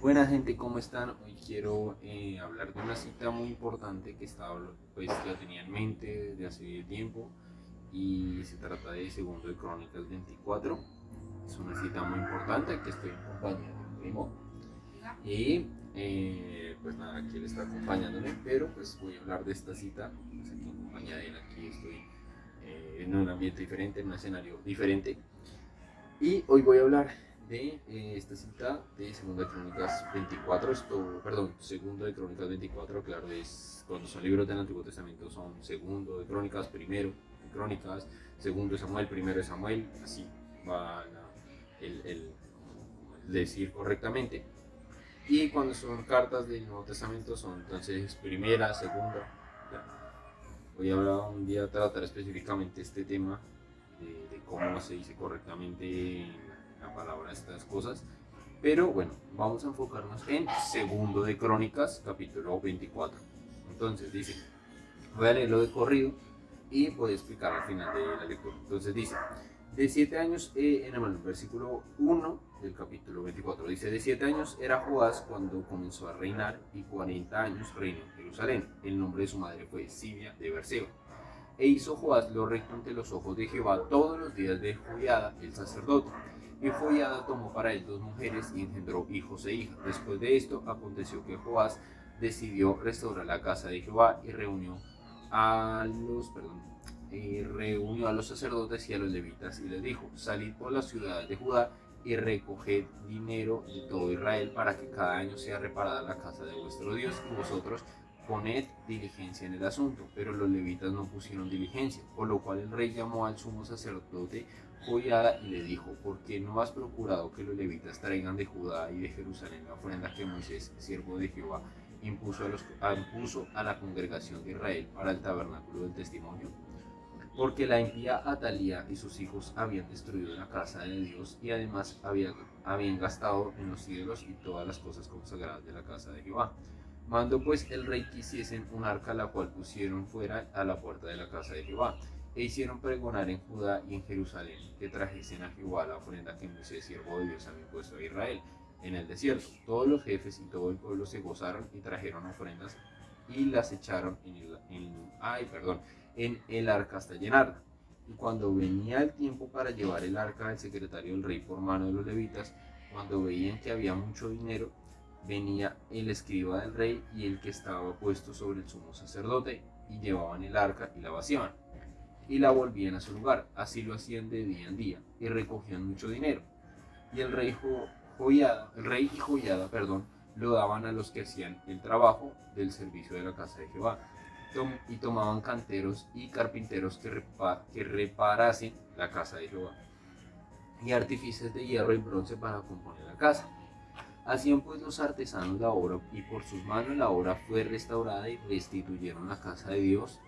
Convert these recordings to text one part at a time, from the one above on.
Buena gente, ¿cómo están? Hoy quiero eh, hablar de una cita muy importante que estaba, pues la tenía en mente desde hace tiempo y se trata de Segundo de Crónicas 24. Es una cita muy importante que estoy acompañando a mi primo. Y eh, pues nada, aquí él está acompañándome, pero pues voy a hablar de esta cita pues aquí en compañía de él. Aquí estoy eh, en un ambiente diferente, en un escenario diferente. Y hoy voy a hablar de eh, esta cita de Segunda de Crónicas 24, esto, perdón, Segundo de Crónicas 24, claro, es cuando son libros del Antiguo Testamento son Segundo de Crónicas, Primero de Crónicas, Segundo de Samuel, Primero de Samuel, así va el, el, decir correctamente. Y cuando son cartas del Nuevo Testamento son entonces Primera, Segunda. Voy a hablar un día, tratar específicamente este tema de, de cómo se dice correctamente la palabra estas cosas. Pero bueno, vamos a enfocarnos en segundo de Crónicas, capítulo 24. Entonces dice, voy a leerlo de corrido y voy a explicar al final de la lectura. Entonces dice, de siete años, eh, en el versículo 1 del capítulo 24, dice, de siete años era Joás cuando comenzó a reinar y 40 años reinó en Jerusalén. El nombre de su madre fue Sibia de Berseba. E hizo Joás lo recto ante los ojos de Jehová todos los días de Joiada, el sacerdote y Joiada tomó para él dos mujeres y engendró hijos e hijas. Después de esto aconteció que Joás decidió restaurar la casa de Jehová y reunió a los, perdón, y reunió a los sacerdotes y a los levitas y les dijo, salid por las ciudades de Judá y recoged dinero de todo Israel para que cada año sea reparada la casa de vuestro Dios y vosotros poned diligencia en el asunto. Pero los levitas no pusieron diligencia, por lo cual el rey llamó al sumo sacerdote Y le dijo, ¿por qué no has procurado que los levitas traigan de Judá y de Jerusalén la ofrenda que Moisés, siervo de Jehová, impuso a, los, impuso a la congregación de Israel para el tabernáculo del testimonio? Porque la impía Atalía y sus hijos habían destruido la casa de Dios y además habían, habían gastado en los ídolos y todas las cosas consagradas de la casa de Jehová. Mando pues el rey que hiciesen un arca la cual pusieron fuera a la puerta de la casa de Jehová e hicieron pregonar en Judá y en Jerusalén que trajesen a Jehová la ofrenda que Moisés, siervo de Dios, había puesto a Israel en el desierto. Todos los jefes y todo el pueblo se gozaron y trajeron ofrendas y las echaron en el, en el arca hasta llenarla. Y cuando venía el tiempo para llevar el arca del secretario del rey por mano de los levitas, cuando veían que había mucho dinero, venía el escriba del rey y el que estaba puesto sobre el sumo sacerdote, y llevaban el arca y la vaciaban y la volvían a su lugar. Así lo hacían de día en día y recogían mucho dinero. Y el rey Joyada, el rey y Joyada, perdón, lo daban a los que hacían el trabajo del servicio de la casa de Jehová. y tomaban canteros y carpinteros que, que reparasen la casa de Jehová. Y artífices de hierro y bronce para componer la casa. Hacían pues los artesanos la obra y por sus manos la obra fue restaurada y restituyeron la casa de Dios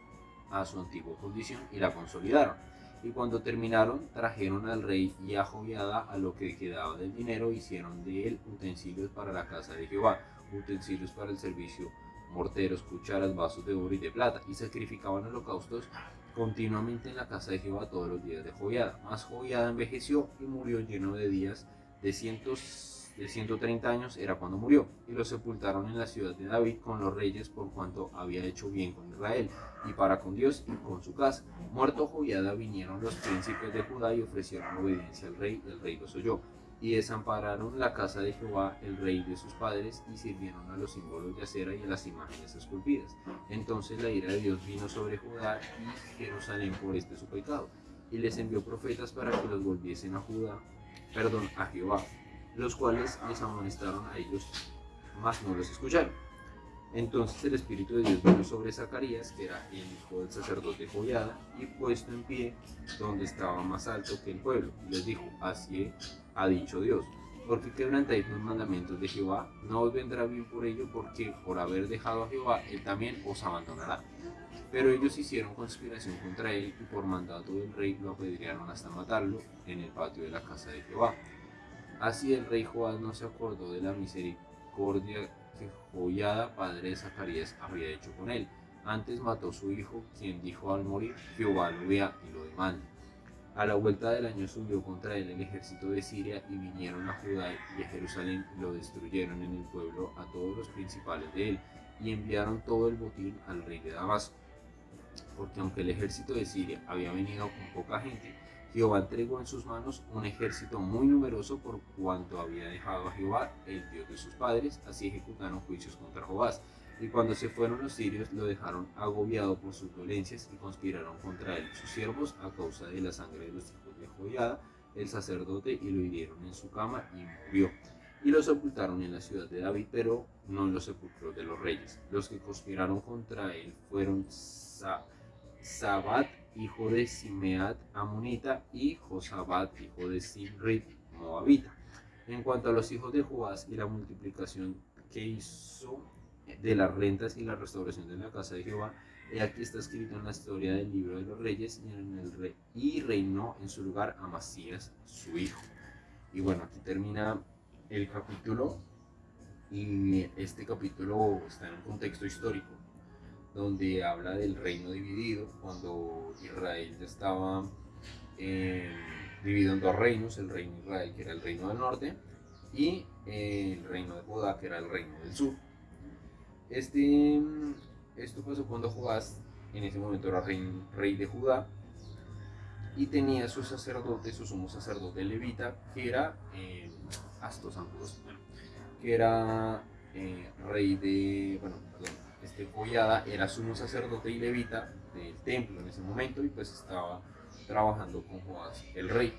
a su antigua condición y la consolidaron. Y cuando terminaron, trajeron al rey y a Joviada a lo que quedaba del dinero, hicieron de él utensilios para la casa de Jehová, utensilios para el servicio, morteros, cucharas, vasos de oro y de plata, y sacrificaban holocaustos continuamente en la casa de Jehová todos los días de Joviada. Mas Joviada envejeció y murió lleno de días de cientos de 130 años era cuando murió, y lo sepultaron en la ciudad de David con los reyes por cuanto había hecho bien con Israel, y para con Dios y con su casa. Muerto Joiada vinieron los príncipes de Judá y ofrecieron obediencia al rey, el rey los oyó. Y desampararon la casa de Jehová, el rey de sus padres, y sirvieron a los símbolos de acera y a las imágenes esculpidas. Entonces la ira de Dios vino sobre Judá y Jerusalén por este su pecado, y les envió profetas para que los volviesen a Judá, perdón, a Jehová los cuales les amonestaron a ellos, mas no los escucharon. Entonces el Espíritu de Dios vino sobre Zacarías, que era el hijo del sacerdote Joyada, y puesto en pie, donde estaba más alto que el pueblo, les dijo, así ha dicho Dios, porque quebrantáis los mandamientos de Jehová, no os vendrá bien por ello, porque por haber dejado a Jehová, él también os abandonará. Pero ellos hicieron conspiración contra él, y por mandato del rey lo apedrearon hasta matarlo en el patio de la casa de Jehová. Así el rey Joás no se acordó de la misericordia que Joiada, padre de Zacarías, había hecho con él. Antes mató a su hijo, quien dijo al morir, Jehová lo vea y lo demande. A la vuelta del año subió contra él el ejército de Siria y vinieron a Judá y a Jerusalén y lo destruyeron en el pueblo a todos los principales de él y enviaron todo el botín al rey de Damasco. Porque aunque el ejército de Siria había venido con poca gente, Jehová entregó en sus manos un ejército muy numeroso por cuanto había dejado a Jehová, el Dios de sus padres, así ejecutaron juicios contra Jobás. Y cuando se fueron los sirios, lo dejaron agobiado por sus dolencias y conspiraron contra él, sus siervos, a causa de la sangre de los hijos de Joiada, el sacerdote, y lo hirieron en su cama y murió. Y lo sepultaron en la ciudad de David, pero no en los sepulcros de los reyes. Los que conspiraron contra él fueron Sabat, hijo de Simeat, Amonita, y Josabat, hijo de Simrit, Moabita. En cuanto a los hijos de Joás y la multiplicación que hizo de las rentas y la restauración de la casa de Jehová, y aquí está escrito en la historia del libro de los reyes y, y reinó en su lugar Amasías, su hijo. Y bueno, aquí termina el capítulo y este capítulo está en un contexto histórico donde habla del reino dividido cuando Israel ya estaba eh, dividido en dos reinos, el reino de Israel que era el reino del norte y el reino de Judá que era el reino del sur. Este, esto pasó cuando Joás, en ese momento era rey, de Judá, y tenía su sacerdote, su sumo sacerdote levita, que era eh, Astos que era eh, rey de, bueno, este Collada era sumo sacerdote y levita del templo en ese momento y pues estaba trabajando con Joás, el rey.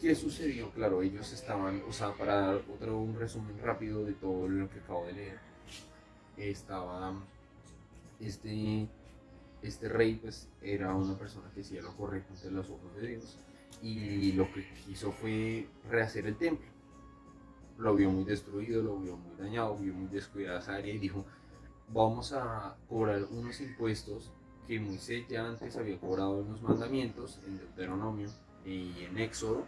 ¿Qué sucedió? Claro, ellos estaban, o sea, para dar otro un resumen rápido de todo lo que acabo de leer, estaba este, este rey pues era una persona que hacía lo correcto ante los ojos de Dios y lo que quiso fue rehacer el templo. Lo vio muy destruido, lo vio muy dañado, vio muy descuidada esa área y dijo, vamos a cobrar unos impuestos que Moisés ya antes había cobrado en los mandamientos, en Deuteronomio y en Éxodo.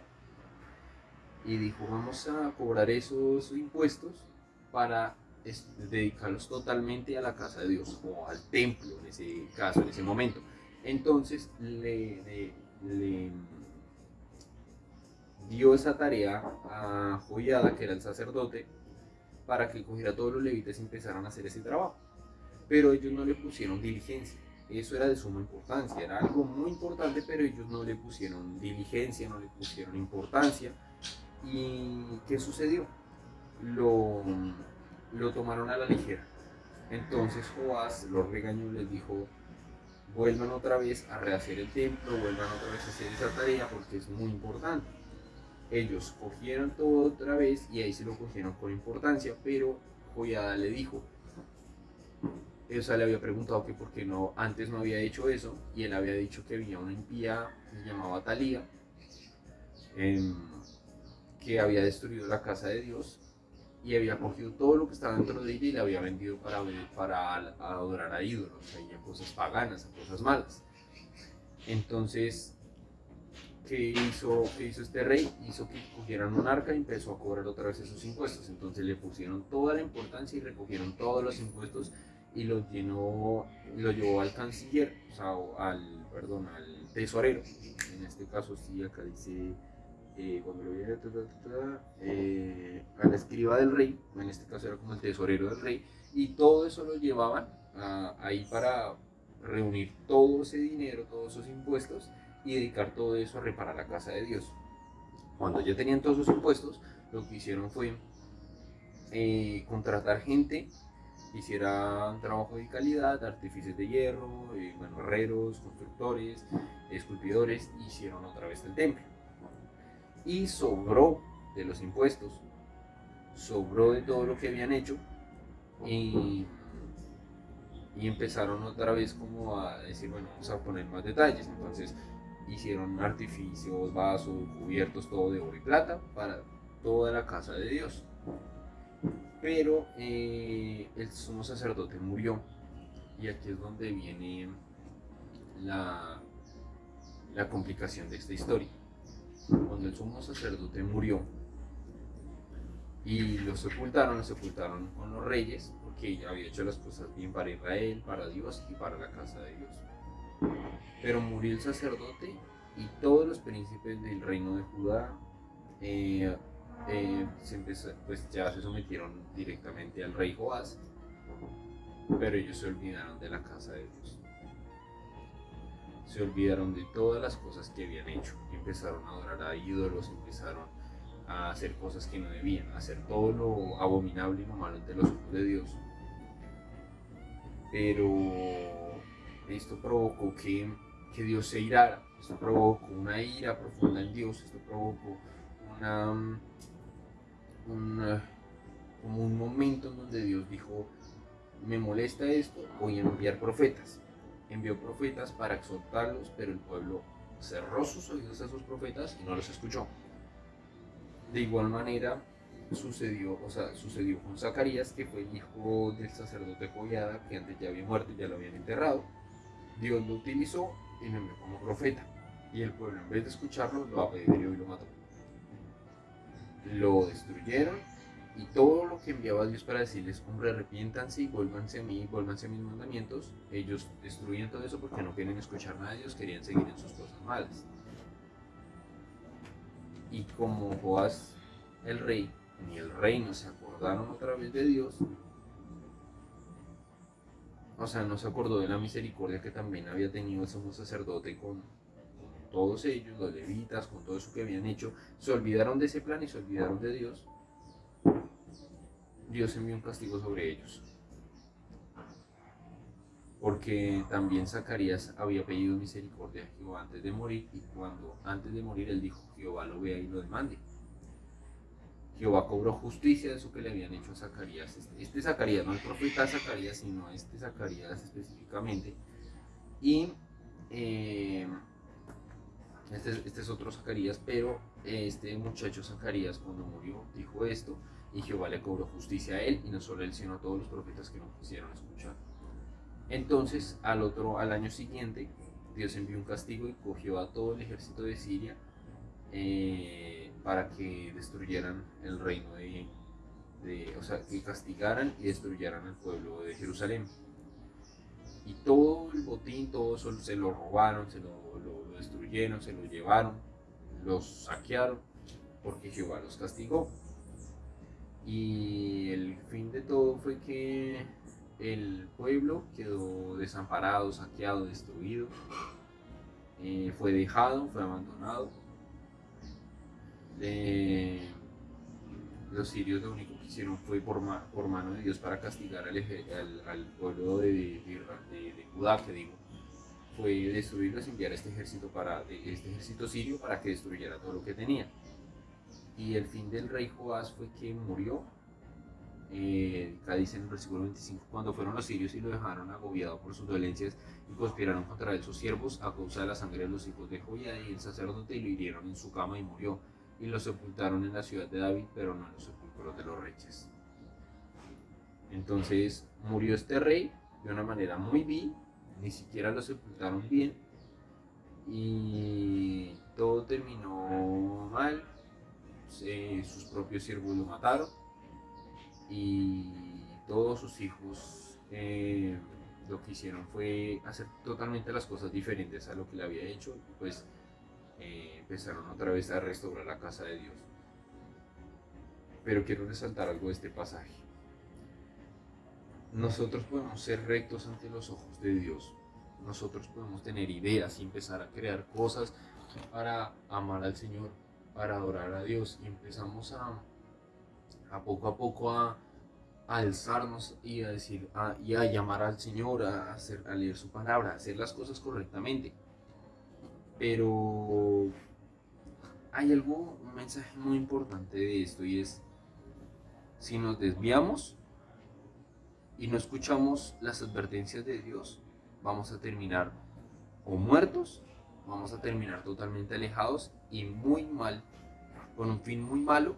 Y dijo, vamos a cobrar esos impuestos para dedicarlos totalmente a la casa de Dios o al templo en ese caso, en ese momento. Entonces le, dio esa tarea a Joyada, que era el sacerdote, para que cogiera a todos los levitas y empezaran a hacer ese trabajo. Pero ellos no le pusieron diligencia. Eso era de suma importancia, era algo muy importante, pero ellos no le pusieron diligencia, no le pusieron importancia. ¿Y qué sucedió? Lo, lo tomaron a la ligera. Entonces Joás los regañó, les dijo, vuelvan otra vez a rehacer el templo, vuelvan otra vez a hacer esa tarea porque es muy importante. Ellos cogieron todo otra vez y ahí se lo cogieron con importancia, pero Joyada le dijo, o le había preguntado que por qué no, antes no había hecho eso, y él había dicho que había una impía que se llamaba Talía, em, que había destruido la casa de Dios y había cogido todo lo que estaba dentro de ella y la había vendido para, para adorar a ídolos, a cosas paganas, a cosas malas. Entonces, ¿qué hizo, ¿qué hizo este rey? Hizo que cogieran un arca y empezó a cobrar otra vez esos impuestos. Entonces le pusieron toda la importancia y recogieron todos los impuestos y lo llenó, lo llevó al canciller, o sea, al, perdón, al tesorero. En este caso sí, acá dice eh, cuando lo viene eh, a la escriba del rey, en este caso era como el tesorero del rey, y todo eso lo llevaban ahí para reunir todo ese dinero, todos esos impuestos y dedicar todo eso a reparar la casa de Dios. Cuando ya tenían todos esos impuestos, lo que hicieron fue eh, contratar gente que hiciera un trabajo de calidad, artífices de hierro, eh, herreros, constructores, esculpidores, hicieron otra vez el templo y sobró de los impuestos, sobró de todo lo que habían hecho y, empezaron otra vez como a decir, bueno, vamos a poner más detalles. Entonces hicieron artificios, vasos, cubiertos, todo de oro y plata para toda la casa de Dios. Pero eh, el sumo sacerdote murió y aquí es donde viene la, la complicación de esta historia cuando el sumo sacerdote murió y lo sepultaron, lo sepultaron con los reyes porque había hecho las cosas bien para Israel, para Dios y para la casa de Dios. Pero murió el sacerdote y todos los príncipes del reino de Judá eh, eh, pues ya se sometieron directamente al rey Joás, pero ellos se olvidaron de la casa de Dios. Se olvidaron de todas las cosas que habían hecho. Empezaron a adorar a ídolos, empezaron a hacer cosas que no debían, a hacer todo lo abominable y lo malo ante los ojos de Dios. Pero esto provocó que, que Dios se irara, esto provocó una ira profunda en Dios, esto provocó una, como un momento en donde Dios dijo, me molesta esto, voy a enviar profetas. Envió profetas para exhortarlos, pero el pueblo cerró sus oídos a esos profetas y no los escuchó. De igual manera sucedió, o sea, sucedió con Zacarías, que fue el hijo del sacerdote Joyada, que antes ya había muerto y ya lo habían enterrado. Dios lo utilizó y lo envió como profeta. Y el pueblo, en vez de escucharlo, lo apedreó y lo mató. Lo destruyeron y todo lo que enviaba Dios para decirles, hombre, arrepiéntanse y vuélvanse a mí, vuélvanse a mis mandamientos, ellos destruían todo eso porque no querían escuchar nada de Dios, querían seguir en sus cosas malas. Y como Joás, el rey, ni el reino se acordaron otra vez de Dios, o sea, no se acordó de la misericordia que también había tenido el sumo sacerdote con, con todos ellos, los levitas, con todo eso que habían hecho, se olvidaron de ese plan y se olvidaron de Dios Dios envió un castigo sobre ellos. Porque también Zacarías había pedido misericordia a Jehová antes de morir y cuando antes de morir él dijo, Jehová lo vea y lo demande. Jehová cobró justicia de eso que le habían hecho a Zacarías. Este, este Zacarías, no el profeta Zacarías, sino este Zacarías específicamente. Y eh, este, este, es otro Zacarías, pero este muchacho Zacarías cuando murió dijo esto y Jehová le cobró justicia a él y no solo a él sino a todos los profetas que no quisieron escuchar. Entonces al otro al año siguiente Dios envió un castigo y cogió a todo el ejército de Siria eh, para que destruyeran el reino de, de, o sea, que castigaran y destruyeran el pueblo de Jerusalén. Y todo el botín, todo eso se lo robaron, se lo, lo destruyeron, se lo llevaron, los saquearon, porque Jehová los castigó. Y el fin de todo fue que el pueblo quedó desamparado, saqueado, destruido. Eh, fue dejado, fue abandonado. Eh, los sirios lo único que hicieron fue por, mano de Dios para castigar al, pueblo de, de, Judá, que digo, fue destruirlos y enviar este ejército, para, este ejército sirio para que destruyera todo lo que tenía. Y el fin del rey Joás fue que murió. Eh, dice en el versículo 25, cuando fueron los sirios y lo dejaron agobiado por sus dolencias y conspiraron contra él sus siervos a causa de la sangre de los hijos de Joía y el sacerdote y lo hirieron en su cama y murió. Y lo sepultaron en la ciudad de David, pero no en los sepulcros de los reyes. Entonces murió este rey de una manera muy vil, ni siquiera lo sepultaron bien y todo terminó mal sus propios siervos lo mataron y todos sus hijos eh, lo que hicieron fue hacer totalmente las cosas diferentes a lo que le había hecho pues eh, empezaron otra vez a restaurar la casa de Dios. Pero quiero resaltar algo de este pasaje. Nosotros podemos ser rectos ante los ojos de Dios. Nosotros podemos tener ideas y empezar a crear cosas para amar al Señor para adorar a Dios y empezamos a, a poco a poco a, alzarnos y a decir y a llamar al Señor a, hacer, a leer su palabra, a hacer las cosas correctamente. Pero hay algo, un mensaje muy importante de esto y es si nos desviamos y no escuchamos las advertencias de Dios, vamos a terminar o muertos vamos a terminar totalmente alejados y muy mal, con un fin muy malo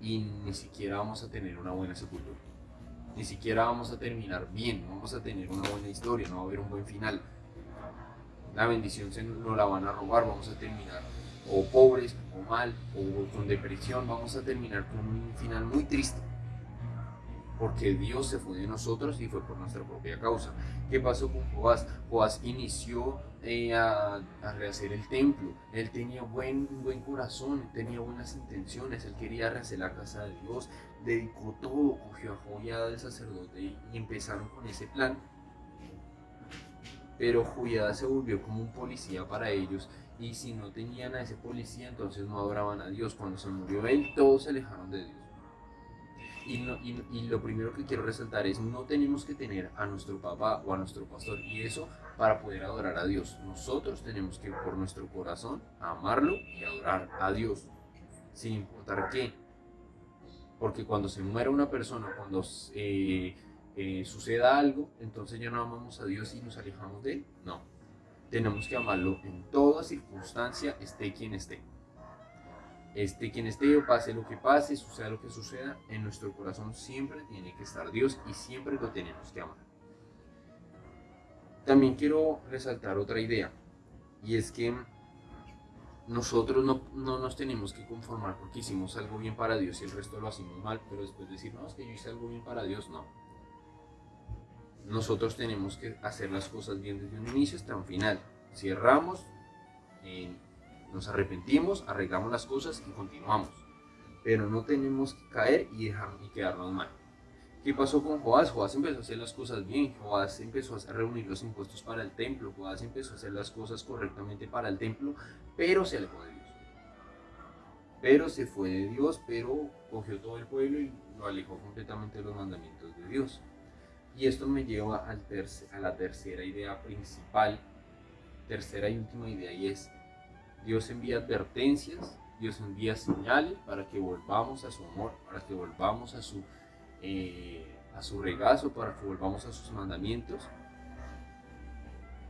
y ni siquiera vamos a tener una buena sepultura. Ni siquiera vamos a terminar bien, no vamos a tener una buena historia, no va a haber un buen final. La bendición se nos la van a robar, vamos a terminar o pobres, o mal, o con depresión, vamos a terminar con un final muy triste. porque Dios se fue de nosotros y fue por nuestra propia causa. ¿Qué pasó con Joás? Joás inició eh, a, rehacer el templo, él tenía buen, buen corazón, tenía buenas intenciones, él quería rehacer la casa de Dios, dedicó todo, cogió a Joyada del sacerdote y empezaron con ese plan. Pero Joyada se volvió como un policía para ellos y si no tenían a ese policía entonces no adoraban a Dios. Cuando se murió él todos se alejaron de Dios. Y, lo primero que quiero resaltar es, no tenemos que tener a nuestro papá o a nuestro pastor y eso para poder adorar a Dios. Nosotros tenemos que por nuestro corazón amarlo y adorar a Dios, sin importar qué. Porque cuando se muere una persona, cuando eh, eh, suceda algo, entonces ya no amamos a Dios y nos alejamos de Él. No, tenemos que amarlo en toda circunstancia, esté quien esté este, quien esté pase lo que pase, suceda lo que suceda, en nuestro corazón siempre tiene que estar Dios y siempre lo tenemos que amar. También quiero resaltar otra idea y es que nosotros no, no, nos tenemos que conformar porque hicimos algo bien para Dios y el resto lo hacemos mal, pero después decir, no, es que yo hice algo bien para Dios, no. Nosotros tenemos que hacer las cosas bien desde un inicio hasta un final. Si erramos, en nos arrepentimos, arreglamos las cosas y continuamos. Pero no tenemos que caer y, dejar, y quedarnos mal. ¿Qué pasó con Joás? Joás empezó a hacer las cosas bien, Joás empezó a reunir los impuestos para el templo, Joás empezó a hacer las cosas correctamente para el templo, pero se alejó de Dios. Pero se fue de Dios, pero cogió todo el pueblo y lo alejó completamente de los mandamientos de Dios. Y esto me lleva a la tercera idea principal, tercera y última idea, y es Dios envía advertencias, Dios envía señales para que volvamos a su amor, para que volvamos a su, eh, a su regazo, para que volvamos a sus mandamientos.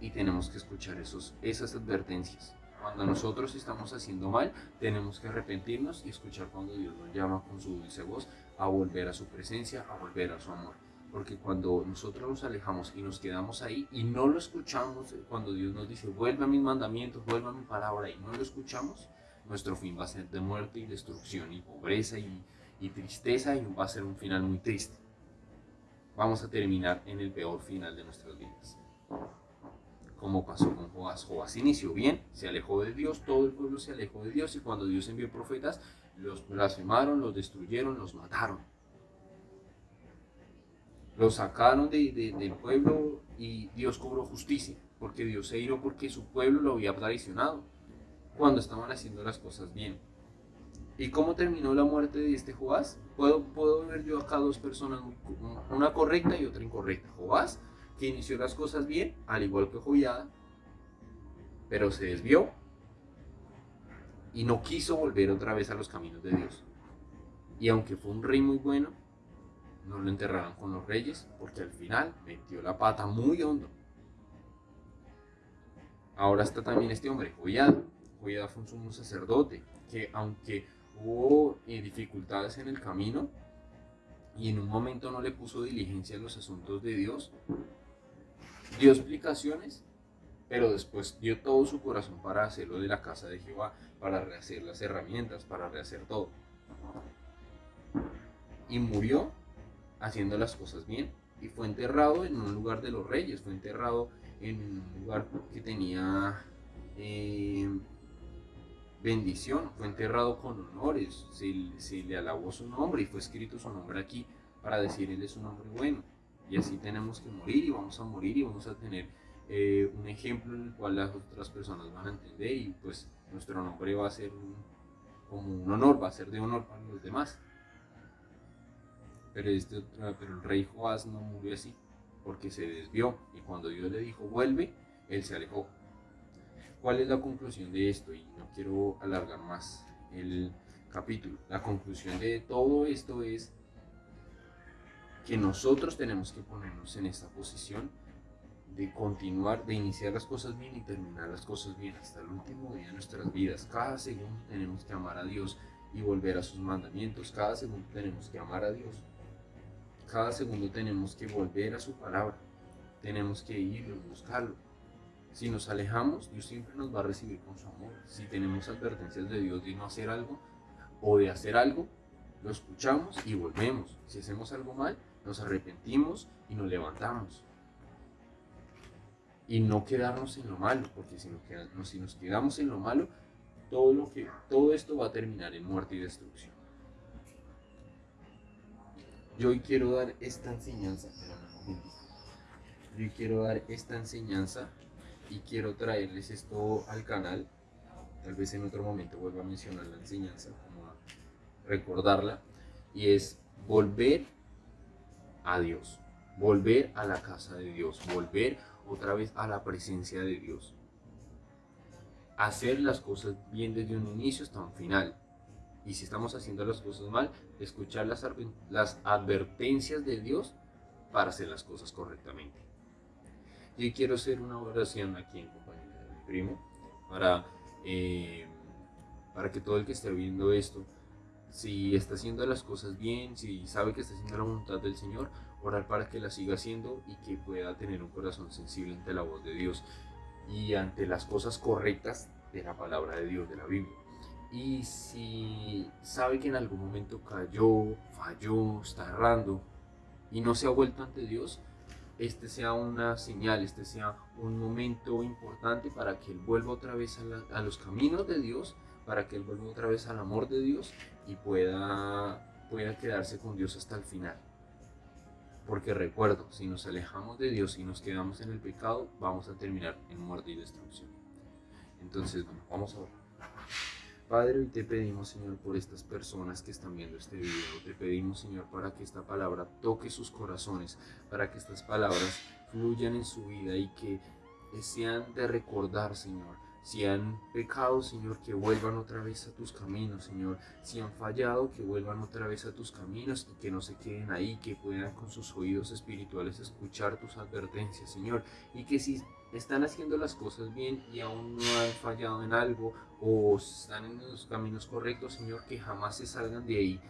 Y tenemos que escuchar esos, esas advertencias. Cuando nosotros estamos haciendo mal, tenemos que arrepentirnos y escuchar cuando Dios nos llama con su dulce voz a volver a su presencia, a volver a su amor. Porque cuando nosotros nos alejamos y nos quedamos ahí y no lo escuchamos, eh, cuando Dios nos dice, vuelve a mis mandamientos, vuelve a mi palabra y no lo escuchamos, nuestro fin va a ser de muerte y destrucción y pobreza y, y tristeza y va a ser un final muy triste. Vamos a terminar en el peor final de nuestras vidas. Como pasó con Joás. Joás inició bien, se alejó de Dios, todo el pueblo se alejó de Dios y cuando Dios envió profetas, los blasfemaron, los destruyeron, los mataron lo sacaron de, del pueblo y Dios cobró justicia, porque Dios se iró porque su pueblo lo había traicionado cuando estaban haciendo las cosas bien. ¿Y cómo terminó la muerte de este Joás? Puedo, puedo ver yo acá dos personas, una correcta y otra incorrecta. Joás, que inició las cosas bien, al igual que Joyada, pero se desvió y no quiso volver otra vez a los caminos de Dios. Y aunque fue un rey muy bueno, no lo enterraron con los reyes porque al final metió la pata muy hondo. Ahora está también este hombre, Joyada. Joyada fue un sacerdote que aunque hubo eh, dificultades en el camino y en un momento no le puso diligencia a los asuntos de Dios, dio explicaciones, pero después dio todo su corazón para hacerlo de la casa de Jehová, para rehacer las herramientas, para rehacer todo. Y murió haciendo las cosas bien. Y fue enterrado en un lugar de los reyes, fue enterrado en un lugar que tenía eh, bendición, fue enterrado con honores, se, le alabó su nombre y fue escrito su nombre aquí para decir él es un hombre bueno. Y así tenemos que morir y vamos a morir y vamos a tener eh, un ejemplo en el cual las otras personas van a entender y pues nuestro nombre va a ser como un honor, va a ser de honor para los demás. Pero, este, pero el rey Joás no murió así, porque se desvió y cuando Dios le dijo vuelve, él se alejó. ¿Cuál es la conclusión de esto? Y no quiero alargar más el capítulo. La conclusión de todo esto es que nosotros tenemos que ponernos en esta posición de continuar, de iniciar las cosas bien y terminar las cosas bien hasta el último día de nuestras vidas. Cada segundo tenemos que amar a Dios y volver a sus mandamientos. Cada segundo tenemos que amar a Dios cada segundo tenemos que volver a su palabra. Tenemos que ir y buscarlo. Si nos alejamos, Dios siempre nos va a recibir con su amor. Si tenemos advertencias de Dios de no hacer algo o de hacer algo, lo escuchamos y volvemos. Si hacemos algo mal, nos arrepentimos y nos levantamos. Y no quedarnos en lo malo, porque si nos, si nos quedamos en lo malo, todo, lo que, todo esto va a terminar en muerte y destrucción. Yo hoy quiero dar esta enseñanza, yo quiero dar esta enseñanza y quiero traerles esto al canal. Tal vez en otro momento vuelva a mencionar la enseñanza, como a recordarla, y es volver a Dios, volver a la casa de Dios, volver otra vez a la presencia de Dios. Hacer las cosas bien desde un inicio hasta un final. Y si estamos haciendo las cosas mal, escuchar las, advertencias de Dios para hacer las cosas correctamente. Y quiero hacer una oración aquí en compañía de mi primo para, eh, para que todo el que esté viendo esto si está haciendo las cosas bien, si sabe que está haciendo la voluntad del Señor, orar para que la siga haciendo y que pueda tener un corazón sensible ante la voz de Dios y ante las cosas correctas de la palabra de Dios, de la Biblia. Y si sabe que en algún momento cayó, falló, está errando y no se ha vuelto ante Dios, este sea una señal, este sea un momento importante para que él vuelva otra vez a, los caminos de Dios para que él vuelva otra vez al amor de Dios y pueda quedarse con Dios hasta el final. Porque recuerdo, si nos alejamos de Dios y nos quedamos en el pecado, vamos a terminar en muerte y destrucción. Entonces, bueno, vamos a ver. Padre, hoy te pedimos, Señor, por estas personas que están viendo este video. Te pedimos, Señor, para que esta palabra toque sus corazones, para que estas palabras fluyan en su vida y que sean de recordar, Señor si han pecado, Señor, que vuelvan otra vez a tus caminos, Señor. Si han fallado, que vuelvan otra vez a tus caminos y que no se queden ahí, que puedan con sus oídos espirituales escuchar tus advertencias, Señor. Y que si están haciendo las cosas bien y aún no han fallado en algo o están en los caminos correctos, Señor, que jamás se salgan de ahí.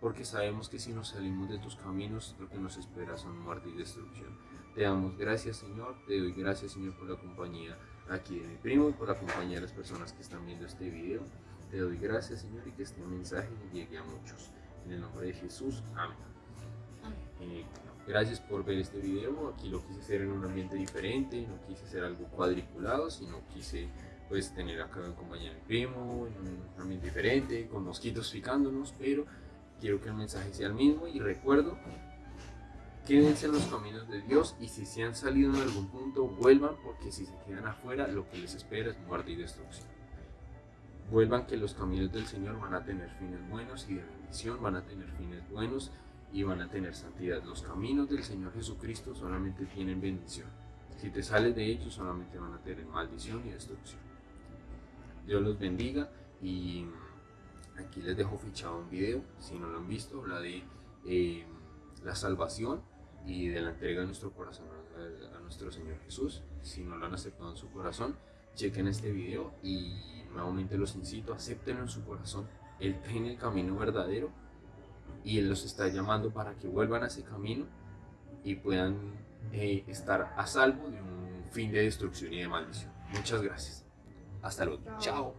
Porque sabemos que si nos salimos de tus caminos, lo que nos espera son muerte y destrucción. Te damos gracias, Señor. Te doy gracias, Señor, por la compañía aquí de mi primo y por acompañar a las personas que están viendo este video. Te doy gracias, Señor, y que este mensaje llegue a muchos. En el nombre de Jesús, amén. Eh, gracias por ver este video. Aquí lo quise hacer en un ambiente diferente, no quise hacer algo cuadriculado, sino quise pues tener acá en compañía de mi primo, en un ambiente diferente, con mosquitos picándonos, pero quiero que el mensaje sea el mismo y recuerdo Quédense en los caminos de Dios y si se han salido en algún punto, vuelvan porque si se quedan afuera, lo que les espera es muerte y destrucción. Vuelvan que los caminos del Señor van a tener fines buenos y de bendición, van a tener fines buenos y van a tener santidad. Los caminos del Señor Jesucristo solamente tienen bendición. Si te sales de ellos, solamente van a tener maldición y destrucción. Dios los bendiga y aquí les dejo fichado un video, si no lo han visto, habla de eh, la salvación y de la entrega de nuestro corazón a, nuestro Señor Jesús. Si no lo han aceptado en su corazón, chequen este video y nuevamente los incito, acéptenlo en su corazón. Él tiene el camino verdadero y Él los está llamando para que vuelvan a ese camino y puedan eh, estar a salvo de un fin de destrucción y de maldición. Muchas gracias. Hasta luego. Chao.